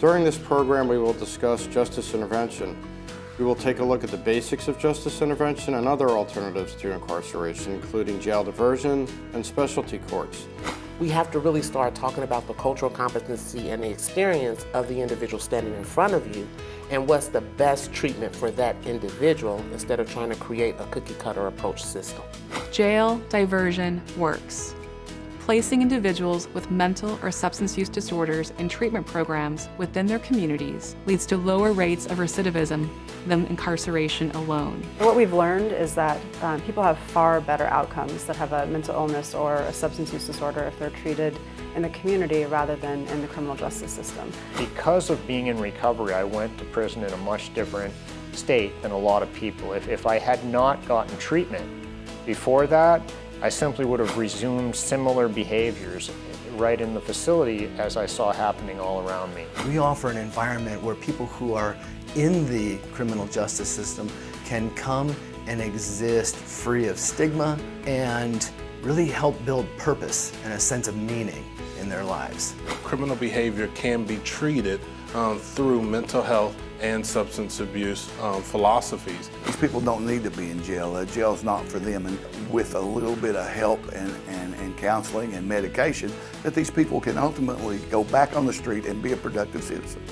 During this program, we will discuss justice intervention. We will take a look at the basics of justice intervention and other alternatives to incarceration, including jail diversion and specialty courts. We have to really start talking about the cultural competency and the experience of the individual standing in front of you and what's the best treatment for that individual instead of trying to create a cookie cutter approach system. Jail diversion works. Placing individuals with mental or substance use disorders in treatment programs within their communities leads to lower rates of recidivism than incarceration alone. What we've learned is that um, people have far better outcomes that have a mental illness or a substance use disorder if they're treated in the community rather than in the criminal justice system. Because of being in recovery, I went to prison in a much different state than a lot of people. If, if I had not gotten treatment before that, I simply would have resumed similar behaviors right in the facility as I saw happening all around me. We offer an environment where people who are in the criminal justice system can come and exist free of stigma and really help build purpose and a sense of meaning in their lives. Criminal behavior can be treated um, through mental health and substance abuse um, philosophies. These people don't need to be in jail. Uh, jail's not for them. And with a little bit of help and, and, and counseling and medication, that these people can ultimately go back on the street and be a productive citizen.